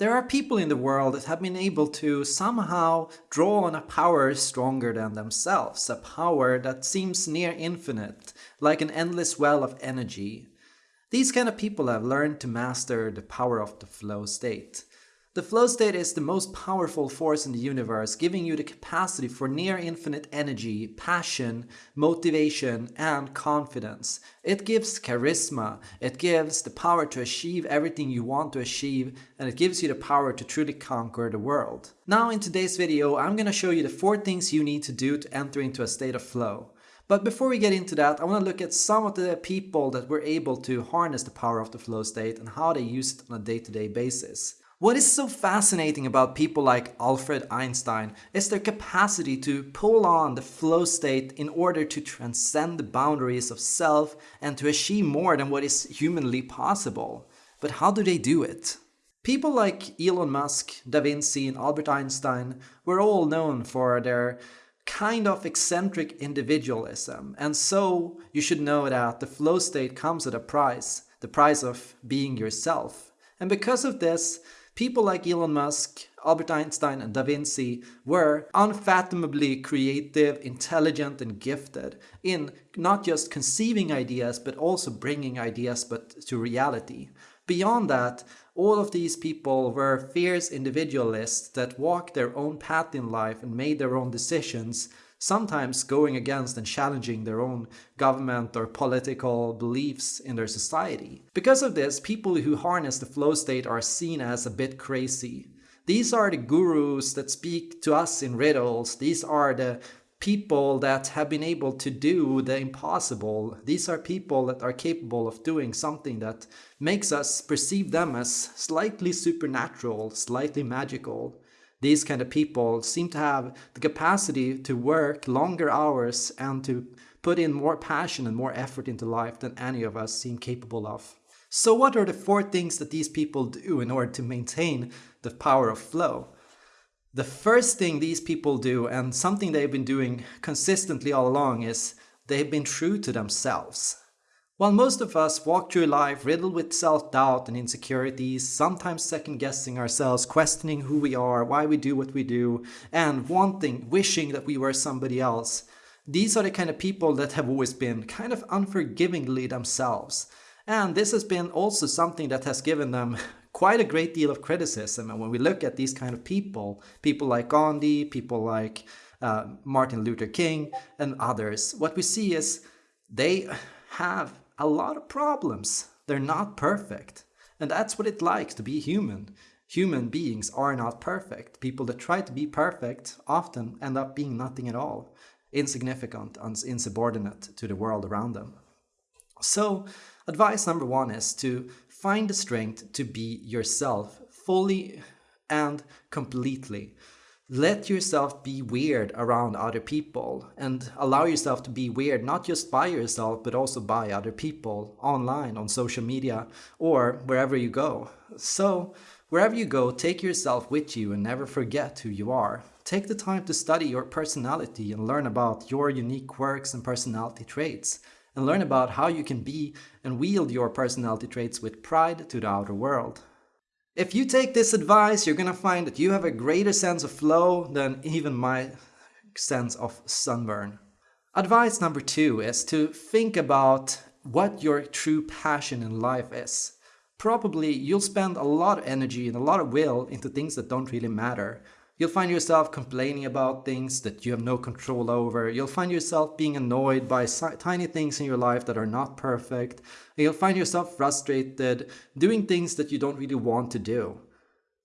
There are people in the world that have been able to somehow draw on a power stronger than themselves, a power that seems near infinite, like an endless well of energy. These kind of people have learned to master the power of the flow state. The flow state is the most powerful force in the universe, giving you the capacity for near infinite energy, passion, motivation, and confidence. It gives charisma, it gives the power to achieve everything you want to achieve, and it gives you the power to truly conquer the world. Now in today's video, I'm gonna show you the four things you need to do to enter into a state of flow. But before we get into that, I want to look at some of the people that were able to harness the power of the flow state and how they use it on a day-to-day -day basis. What is so fascinating about people like Alfred Einstein is their capacity to pull on the flow state in order to transcend the boundaries of self and to achieve more than what is humanly possible. But how do they do it? People like Elon Musk, Da Vinci and Albert Einstein were all known for their kind of eccentric individualism and so you should know that the flow state comes at a price, the price of being yourself. And because of this, People like Elon Musk, Albert Einstein and Da Vinci were unfathomably creative, intelligent and gifted in not just conceiving ideas but also bringing ideas but to reality. Beyond that, all of these people were fierce individualists that walked their own path in life and made their own decisions sometimes going against and challenging their own government or political beliefs in their society. Because of this, people who harness the flow state are seen as a bit crazy. These are the gurus that speak to us in riddles. These are the people that have been able to do the impossible. These are people that are capable of doing something that makes us perceive them as slightly supernatural, slightly magical these kind of people seem to have the capacity to work longer hours and to put in more passion and more effort into life than any of us seem capable of. So what are the four things that these people do in order to maintain the power of flow? The first thing these people do, and something they've been doing consistently all along, is they've been true to themselves. While most of us walk through life riddled with self-doubt and insecurities, sometimes second-guessing ourselves, questioning who we are, why we do what we do, and wanting, wishing that we were somebody else, these are the kind of people that have always been kind of unforgivingly themselves. And this has been also something that has given them quite a great deal of criticism. And when we look at these kind of people, people like Gandhi, people like uh, Martin Luther King and others, what we see is they have a lot of problems. They're not perfect. And that's what it's like to be human. Human beings are not perfect. People that try to be perfect often end up being nothing at all, insignificant and insubordinate to the world around them. So, advice number one is to find the strength to be yourself fully and completely let yourself be weird around other people and allow yourself to be weird not just by yourself but also by other people online on social media or wherever you go. So wherever you go take yourself with you and never forget who you are. Take the time to study your personality and learn about your unique quirks and personality traits and learn about how you can be and wield your personality traits with pride to the outer world if you take this advice, you're gonna find that you have a greater sense of flow than even my sense of sunburn. Advice number two is to think about what your true passion in life is. Probably you'll spend a lot of energy and a lot of will into things that don't really matter. You'll find yourself complaining about things that you have no control over. You'll find yourself being annoyed by tiny things in your life that are not perfect. You'll find yourself frustrated, doing things that you don't really want to do.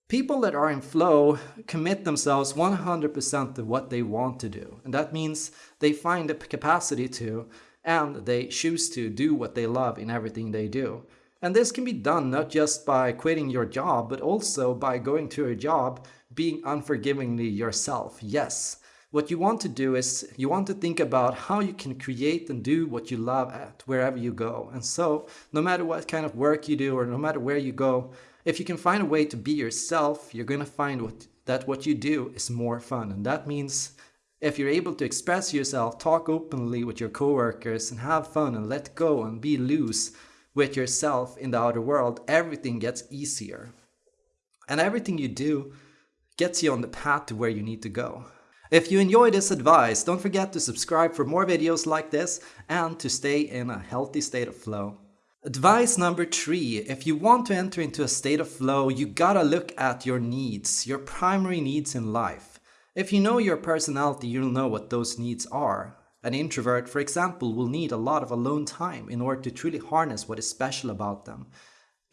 People that are in flow commit themselves 100% to what they want to do. And that means they find the capacity to, and they choose to do what they love in everything they do. And this can be done not just by quitting your job, but also by going to a job being unforgivingly yourself. Yes, what you want to do is you want to think about how you can create and do what you love at wherever you go. And so no matter what kind of work you do or no matter where you go, if you can find a way to be yourself, you're going to find what, that what you do is more fun. And that means if you're able to express yourself, talk openly with your coworkers and have fun and let go and be loose with yourself in the outer world, everything gets easier. And everything you do gets you on the path to where you need to go. If you enjoy this advice, don't forget to subscribe for more videos like this and to stay in a healthy state of flow. Advice number three, if you want to enter into a state of flow, you gotta look at your needs, your primary needs in life. If you know your personality, you'll know what those needs are. An introvert, for example, will need a lot of alone time in order to truly harness what is special about them.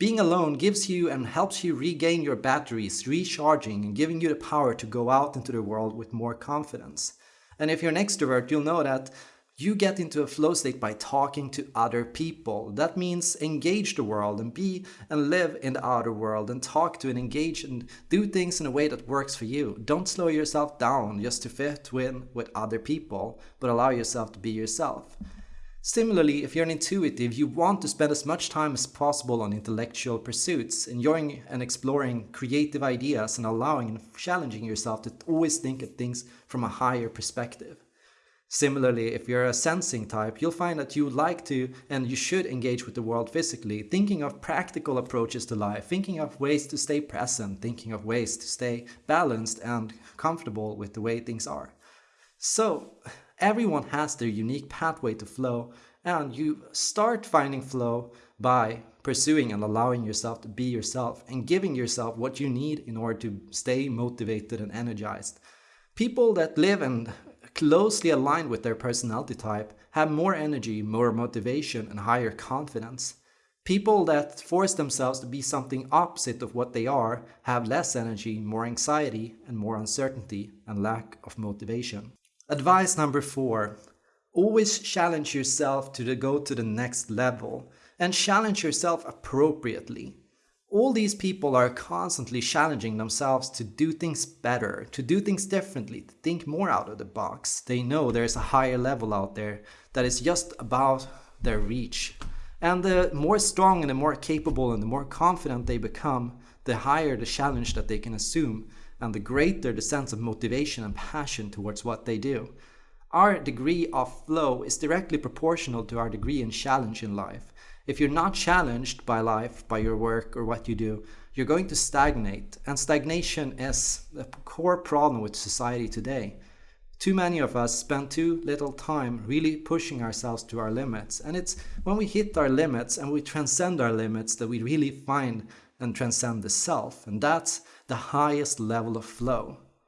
Being alone gives you and helps you regain your batteries, recharging and giving you the power to go out into the world with more confidence. And if you're an extrovert, you'll know that you get into a flow state by talking to other people. That means engage the world and be and live in the outer world and talk to and engage and do things in a way that works for you. Don't slow yourself down just to fit in with other people, but allow yourself to be yourself. Similarly, if you're an intuitive, you want to spend as much time as possible on intellectual pursuits, enjoying and exploring creative ideas and allowing and challenging yourself to always think of things from a higher perspective. Similarly, if you're a sensing type, you'll find that you like to and you should engage with the world physically, thinking of practical approaches to life, thinking of ways to stay present, thinking of ways to stay balanced and comfortable with the way things are. So, Everyone has their unique pathway to flow and you start finding flow by pursuing and allowing yourself to be yourself and giving yourself what you need in order to stay motivated and energized. People that live and closely aligned with their personality type have more energy, more motivation and higher confidence. People that force themselves to be something opposite of what they are have less energy, more anxiety and more uncertainty and lack of motivation. Advice number four, always challenge yourself to go to the next level and challenge yourself appropriately. All these people are constantly challenging themselves to do things better, to do things differently, to think more out of the box. They know there's a higher level out there that is just about their reach. And the more strong and the more capable and the more confident they become, the higher the challenge that they can assume and the greater the sense of motivation and passion towards what they do. Our degree of flow is directly proportional to our degree in challenge in life. If you're not challenged by life, by your work or what you do, you're going to stagnate. And stagnation is a core problem with society today. Too many of us spend too little time really pushing ourselves to our limits. And it's when we hit our limits and we transcend our limits that we really find and transcend the self. And that's the highest level of flow.